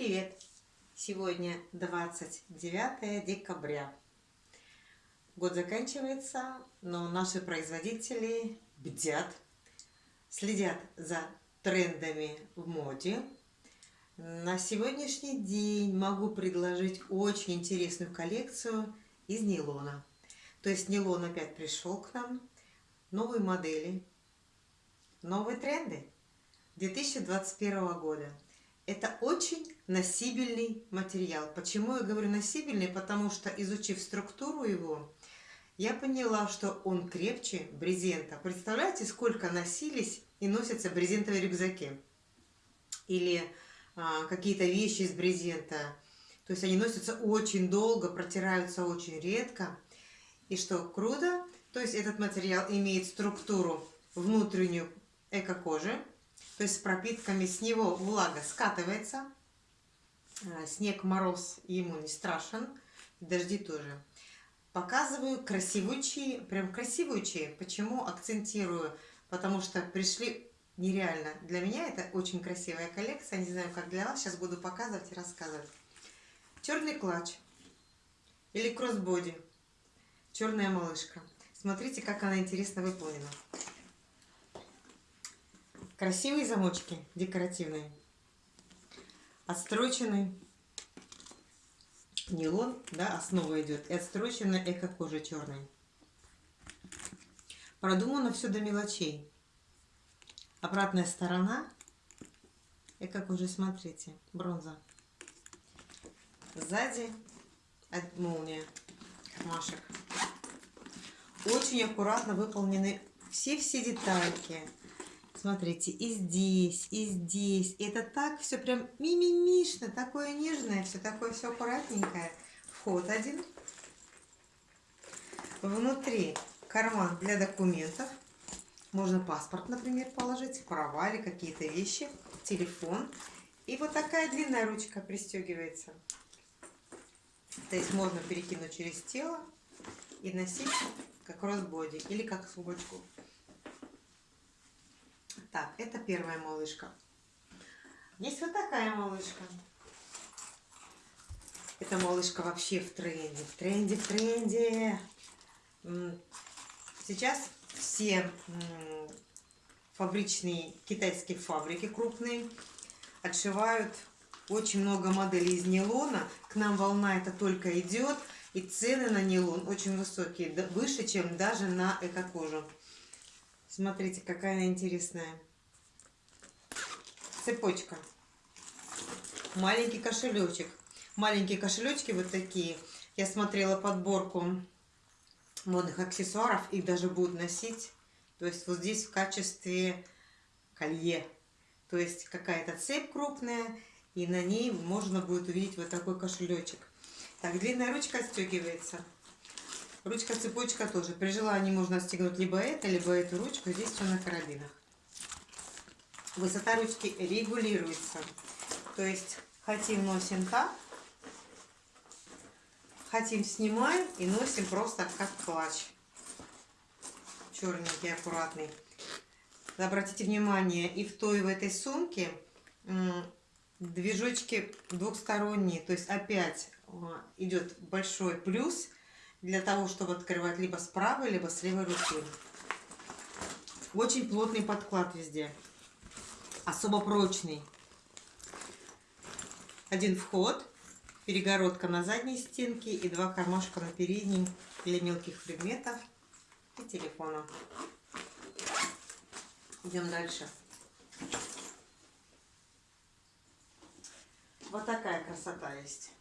Привет! Сегодня 29 декабря. Год заканчивается, но наши производители бдят, следят за трендами в моде. На сегодняшний день могу предложить очень интересную коллекцию из нейлона. То есть нейлон опять пришел к нам, новые модели, новые тренды 2021 года. Это очень носибельный материал. Почему я говорю носибельный? Потому что, изучив структуру его, я поняла, что он крепче брезента. Представляете, сколько носились и носятся брезентовые рюкзаки? Или а, какие-то вещи из брезента. То есть они носятся очень долго, протираются очень редко. И что круто, то есть этот материал имеет структуру внутреннюю эко-кожи, то есть с пропитками, с него влага скатывается, а, снег, мороз ему не страшен, дожди тоже. Показываю красивучие, прям красивучие. Почему акцентирую? Потому что пришли нереально. Для меня это очень красивая коллекция. Не знаю, как для вас. Сейчас буду показывать и рассказывать. Черный клатч или кроссбоди. Черная малышка. Смотрите, как она интересно выполнена. Красивые замочки, декоративные. Отстроченный нейлон, да, основа идет. И отстроченная эко-кожа черной. Продумано все до мелочей. Обратная сторона. Эко-кожа, смотрите, бронза. Сзади молния, кармашек. Очень аккуратно выполнены все-все детальки. Смотрите, и здесь, и здесь. Это так все прям мимимишно, такое нежное, все такое все аккуратненькое. Вход один. Внутри карман для документов. Можно паспорт, например, положить, права или какие-то вещи, телефон. И вот такая длинная ручка пристегивается. То есть можно перекинуть через тело и носить как кроссбоди или как сумочку. Так, это первая малышка. Есть вот такая малышка. Эта малышка вообще в тренде, в тренде, в тренде. Сейчас все фабричные китайские фабрики крупные отшивают очень много моделей из нейлона. К нам волна это только идет. И цены на нейлон очень высокие, выше, чем даже на эко-кожу. Смотрите, какая она интересная. Цепочка. Маленький кошелечек. Маленькие кошелечки вот такие. Я смотрела подборку модных аксессуаров. Их даже будут носить. То есть вот здесь в качестве колье. То есть какая-то цепь крупная. И на ней можно будет увидеть вот такой кошелечек. Так, длинная ручка отстегивается. Ручка-цепочка тоже. При желании можно отстегнуть либо это, либо эту ручку. Здесь все на карабинах. Высота ручки регулируется. То есть хотим носим так, хотим снимаем и носим просто как клатч. Черненький, аккуратный. Обратите внимание, и в той, и в этой сумке движочки двухсторонние. То есть опять а, идет большой плюс – для того, чтобы открывать либо с правой, либо с левой руки. Очень плотный подклад везде. Особо прочный. Один вход, перегородка на задней стенке и два кармашка на передней для мелких предметов и телефона. Идем дальше. Вот такая красота есть.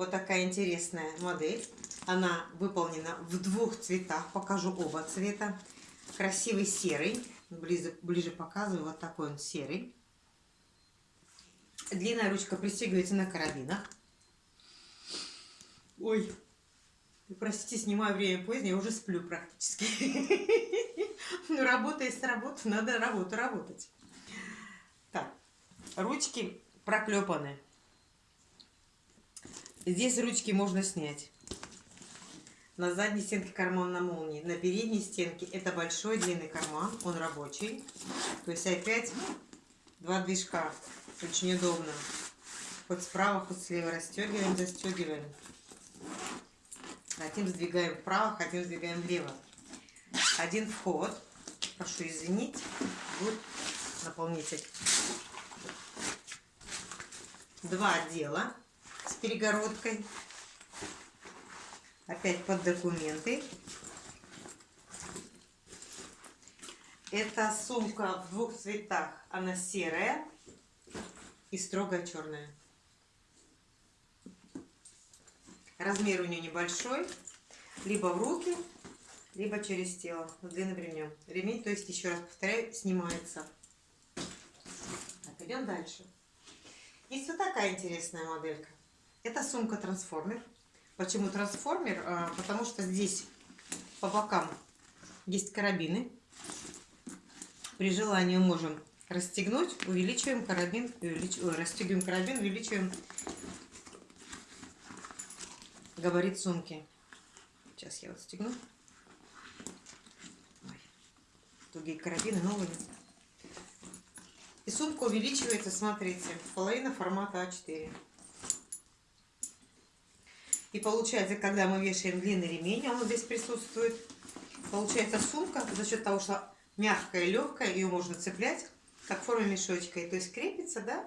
Вот такая интересная модель. Она выполнена в двух цветах. Покажу оба цвета. Красивый серый. Ближе, ближе показываю. Вот такой он серый. Длинная ручка пристегивается на карабинах. Ой, простите, снимаю время позднее, я уже сплю практически. Ну, работа есть работа, надо работу работать. Так, ручки проклепаны. Здесь ручки можно снять. На задней стенке карман на молнии. На передней стенке это большой длинный карман, он рабочий. То есть опять два движка. Очень удобно. Хоть справа, хоть слева расстегиваем, застегиваем. Хотим сдвигаем вправо, хотим сдвигаем влево. Один вход. Прошу извинить. Вот наполнитель. Два отдела перегородкой. Опять под документы. Это сумка в двух цветах. Она серая и строгая черная. Размер у нее небольшой. Либо в руки, либо через тело. С длинным ремнем. Ремень, то есть, еще раз повторяю, снимается. Так, идем дальше. Есть вот такая интересная моделька. Это сумка трансформер. Почему трансформер? А, потому что здесь по бокам есть карабины. При желании можем расстегнуть, увеличиваем карабин, увелич... расстегиваем карабин, увеличиваем габарит сумки. Сейчас я вот стегну. Тугие карабины новые. И сумка увеличивается, смотрите, половина формата А4. И получается, когда мы вешаем длинный ремень, он здесь присутствует, получается сумка за счет того, что мягкая, легкая, ее можно цеплять, как в форме мешочка. И то есть крепится, да?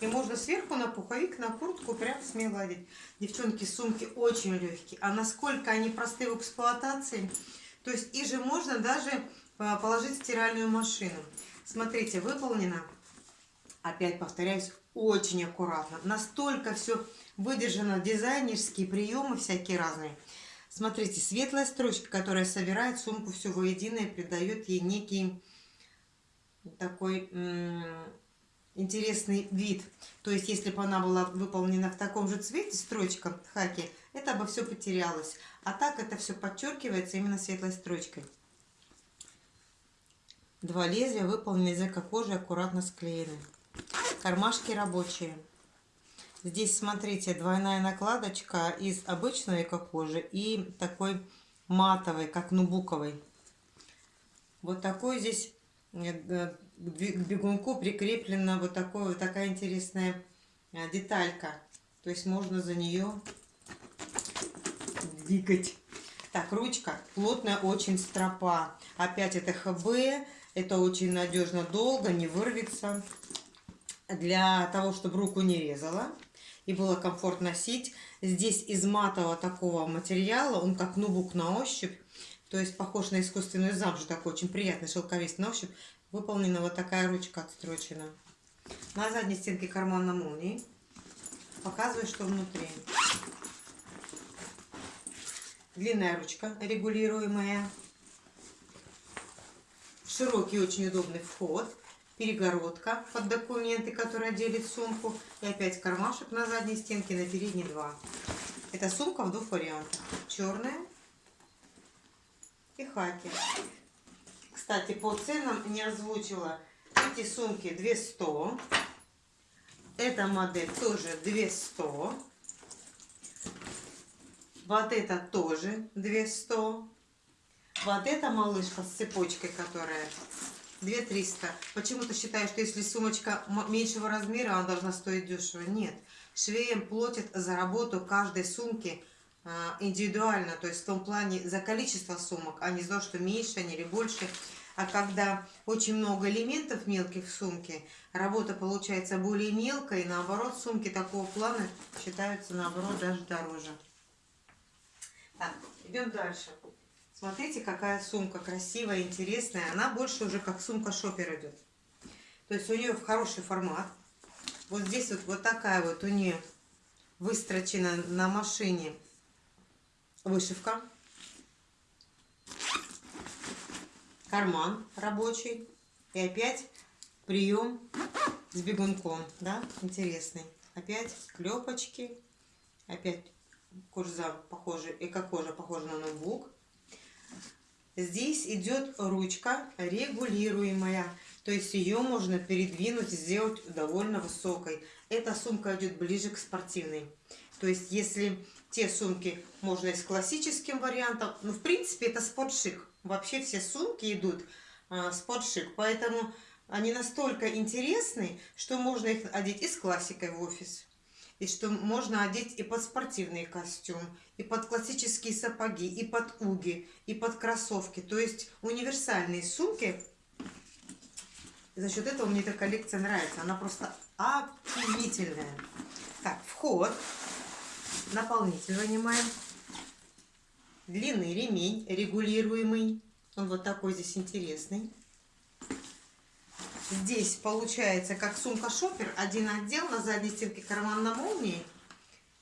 И можно сверху на пуховик, на куртку прям смело одеть. Девчонки, сумки очень легкие. А насколько они просты в эксплуатации, то есть их же можно даже а, положить в стиральную машину. Смотрите, выполнено, опять повторяюсь, очень аккуратно. Настолько все выдержано, дизайнерские приемы всякие разные. Смотрите, светлая строчка, которая собирает сумку все воедино и придает ей некий такой интересный вид. То есть, если бы она была выполнена в таком же цвете, строчка хаки, это бы все потерялось. А так это все подчеркивается именно светлой строчкой. Два лезвия выполнены из эко-кожи, аккуратно склеены. Кармашки рабочие. Здесь, смотрите, двойная накладочка из обычной эко-кожи и такой матовой, как нубуковой. Вот такой здесь э, к бегунку прикреплена вот, такой, вот такая интересная э, деталька. То есть можно за нее двигать. Так, ручка плотная очень стропа. Опять это ХБ. Это очень надежно, долго, не вырвется. Для того, чтобы руку не резала и было комфортно носить. Здесь из матового такого материала, он как нубук на ощупь. То есть похож на искусственную замшу, такой очень приятный шелковистый на ощупь. Выполнена вот такая ручка отстрочена. На задней стенке карман на молнии. Показываю, что внутри. Длинная ручка регулируемая. Широкий, очень удобный вход. Перегородка под документы, которая делит сумку. И опять кармашек на задней стенке, на передней два. Это сумка в двух вариантах. Черная и хаки. Кстати, по ценам не озвучила. Эти сумки 200. Эта модель тоже 200. Вот это тоже 200. Вот эта малышка с цепочкой, которая 2300. Почему-то считаю, что если сумочка меньшего размера, она должна стоить дешево. Нет. Швеем платят за работу каждой сумки а, индивидуально, то есть в том плане за количество сумок, а не за то, что меньше они или больше. А когда очень много элементов мелких в сумке, работа получается более мелкой, наоборот, сумки такого плана считаются, наоборот, даже дороже. Так, идем дальше. Смотрите, какая сумка красивая, интересная. Она больше уже как сумка шопер идет. То есть у нее хороший формат. Вот здесь вот, вот такая вот у нее выстрочена на машине вышивка карман рабочий и опять прием с бегунком, да, интересный. Опять клепочки, опять кожа похожа, эко-кожа похожа на ноутбук. Здесь идет ручка регулируемая, то есть ее можно передвинуть, сделать довольно высокой. Эта сумка идет ближе к спортивной. То есть, если те сумки можно и с классическим вариантом, ну, в принципе, это спортшик. Вообще все сумки идут а, спортшик, поэтому они настолько интересны, что можно их одеть и с классикой в офис, и что можно одеть и под спортивный костюм, и под классические сапоги, и под уги, и под кроссовки. То есть универсальные сумки. За счет этого мне эта коллекция нравится. Она просто офигительная. Так, вход. Наполнитель вынимаем. Длинный ремень регулируемый. Он вот такой здесь интересный. Здесь получается как сумка шопер. Один отдел на задней стенке карман на молнии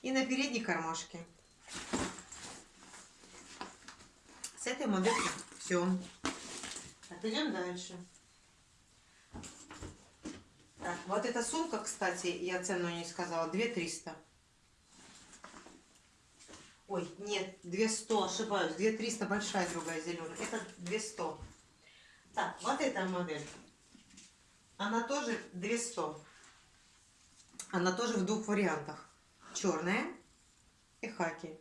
и на передней кармашке. С этой моделью все. Так, дальше. Так, вот эта сумка, кстати, я цену не сказала, 2 300. Ой, нет, 200, ошибаюсь. 2 300 большая, другая зеленая. Это 200. Так, вот эта модель. Она тоже 200. Она тоже в двух вариантах. Черная и хаки.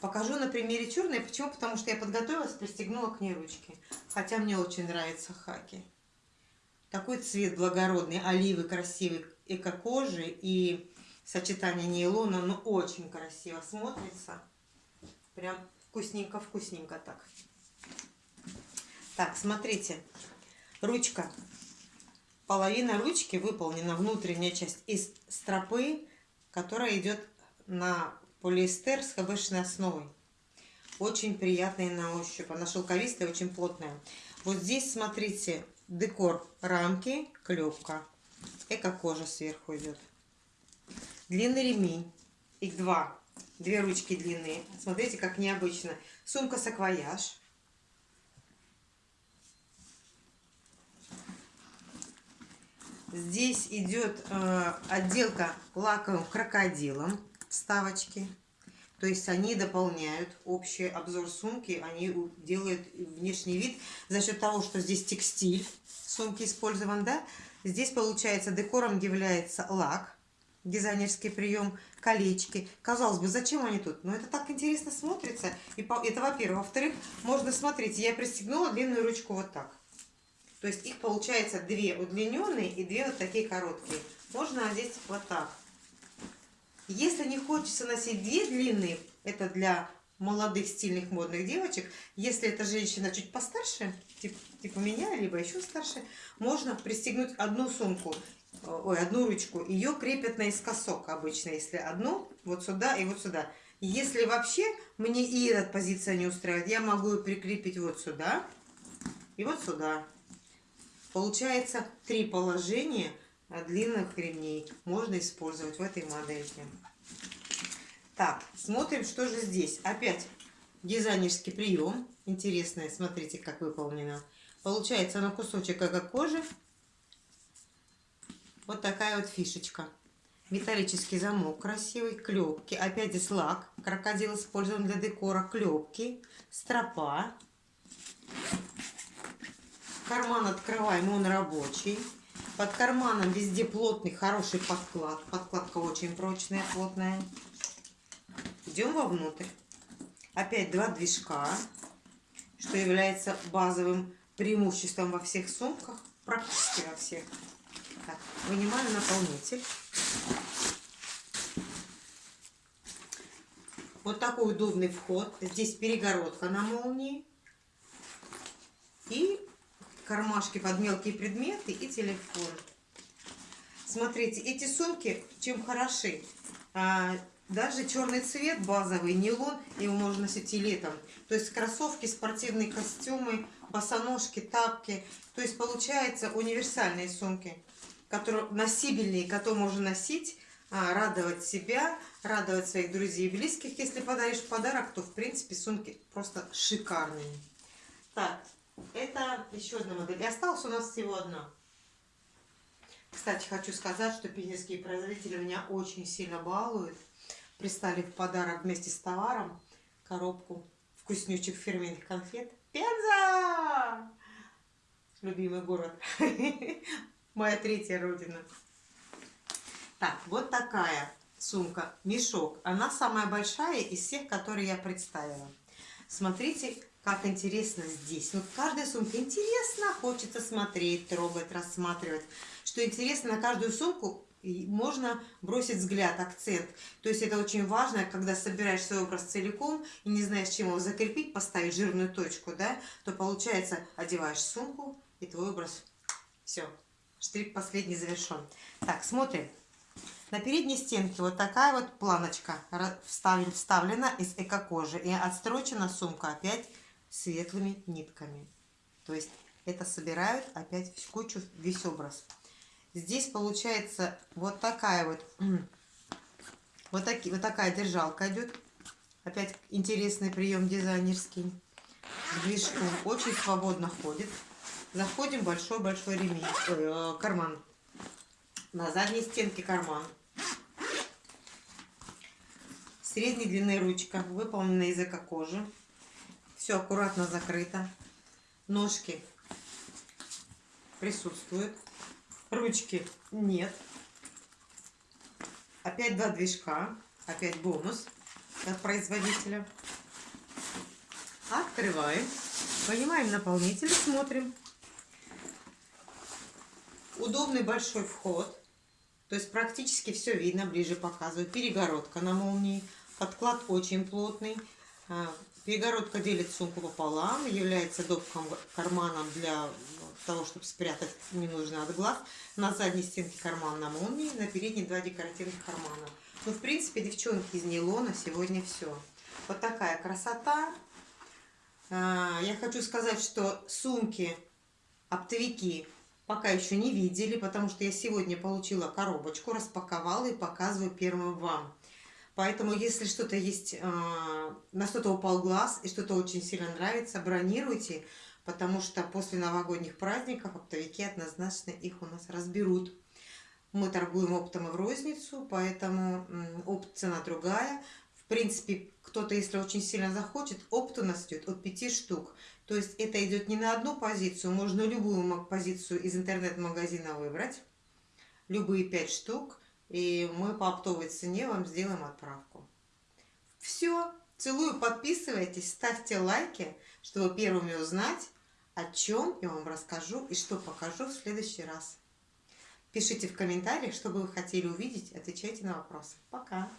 Покажу на примере черной. Почему? Потому что я подготовилась, пристегнула к ней ручки. Хотя мне очень нравятся хаки. Такой цвет благородный, оливы красивый, эко-кожи и сочетание нейлона, ну очень красиво смотрится. Прям вкусненько-вкусненько так. Так, смотрите. Ручка. Половина ручки выполнена, внутренняя часть, из стропы, которая идет на полиэстер с хбшной основой. Очень приятная на ощупь. Она шелковистая, очень плотная. Вот здесь, смотрите, декор рамки, клепка. Эко-кожа сверху идет. Длинный ремень. Их два. Две ручки длинные. Смотрите, как необычно. Сумка-саквояж. Здесь идет э, отделка лаковым крокодилом вставочки. То есть они дополняют общий обзор сумки, они делают внешний вид за счет того, что здесь текстиль сумки использован, да. Здесь получается декором является лак, дизайнерский прием, колечки. Казалось бы, зачем они тут? Но это так интересно смотрится. И это во-первых. Во-вторых, можно смотреть, я пристегнула длинную ручку вот так. То есть их получается две удлиненные и две вот такие короткие. Можно одеть вот так. Если не хочется носить две длинные, это для молодых стильных модных девочек. Если эта женщина чуть постарше, типа, типа меня, либо еще старше, можно пристегнуть одну сумку, ой, одну ручку. Ее крепят наискосок обычно, если одну вот сюда и вот сюда. Если вообще мне и эта позиция не устраивает, я могу ее прикрепить вот сюда и вот сюда. Получается три положения длинных ремней можно использовать в этой модельке. Так, смотрим, что же здесь. Опять дизайнерский прием. Интересное, смотрите, как выполнено. Получается на кусочек эко-кожи. Вот такая вот фишечка. Металлический замок красивый, клепки. Опять здесь лак. Крокодил использован для декора. Клепки, стропа. Карман открываем, он рабочий. Под карманом везде плотный, хороший подклад. Подкладка очень прочная, плотная. Идем вовнутрь. Опять два движка, что является базовым преимуществом во всех сумках, практически во всех. Так, вынимаю наполнитель. Вот такой удобный вход. Здесь перегородка на молнии. И кармашки под мелкие предметы и телефон. Смотрите, эти сумки чем хороши? А, даже черный цвет базовый, нейлон, его можно носить и летом. То есть кроссовки, спортивные костюмы, босоножки, тапки. То есть получается универсальные сумки, которые носибельные, которые можно носить, а, радовать себя, радовать своих друзей и близких. Если подаришь подарок, то в принципе сумки просто шикарные. Так, это еще одна модель. И осталась у нас всего одна. Кстати, хочу сказать, что пензенские производители меня очень сильно балуют. Пристали в подарок вместе с товаром коробку вкуснючих фирменных конфет. Пенза! Любимый город. Моя третья родина. Так, вот такая сумка, мешок, она самая большая из всех, которые я представила. Смотрите, как интересно здесь. Вот каждая сумка интересно, хочется смотреть, трогать, рассматривать. Что интересно, на каждую сумку можно бросить взгляд, акцент. То есть это очень важно, когда собираешь свой образ целиком и не знаешь, чем его закрепить, поставить жирную точку, да, то получается, одеваешь сумку и твой образ. Все, штрих последний завершен. Так, смотрим. На передней стенке вот такая вот планочка вставлена из эко-кожи. И отстрочена сумка опять светлыми нитками. То есть это собирают опять в кучу весь образ. Здесь получается вот такая вот, вот, таки, вот такая держалка идет. Опять интересный прием дизайнерский. В очень свободно ходит. Заходим большой-большой ремень, э, карман. На задней стенке карман. Средней длины ручка, выполнена из эко-кожи. Все аккуратно закрыто. Ножки присутствуют. Ручки нет. Опять два движка. Опять бонус от производителя. Открываем. Понимаем наполнитель, смотрим. Удобный большой вход. То есть практически все видно, ближе показываю. Перегородка на молнии. Подклад очень плотный. А, перегородка делит сумку пополам, является добком карманом для того, чтобы спрятать ненужный от глаз. На задней стенке карман на молнии, на передней два декоративных кармана. Ну, в принципе, девчонки из нейлона сегодня все. Вот такая красота. А, я хочу сказать, что сумки, оптовики пока еще не видели, потому что я сегодня получила коробочку, распаковала и показываю первым вам. Поэтому, если что-то есть, э, на что-то упал глаз и что-то очень сильно нравится, бронируйте, потому что после новогодних праздников оптовики однозначно их у нас разберут. Мы торгуем оптом и в розницу, поэтому опт цена другая. В принципе, кто-то, если очень сильно захочет, опт у нас идет от 5 штук. То есть это идет не на одну позицию, можно любую позицию из интернет-магазина выбрать, любые 5 штук, и мы по оптовой цене вам сделаем отправку. Все, целую, подписывайтесь, ставьте лайки, чтобы первыми узнать, о чем я вам расскажу и что покажу в следующий раз. Пишите в комментариях, что бы вы хотели увидеть, отвечайте на вопросы. Пока!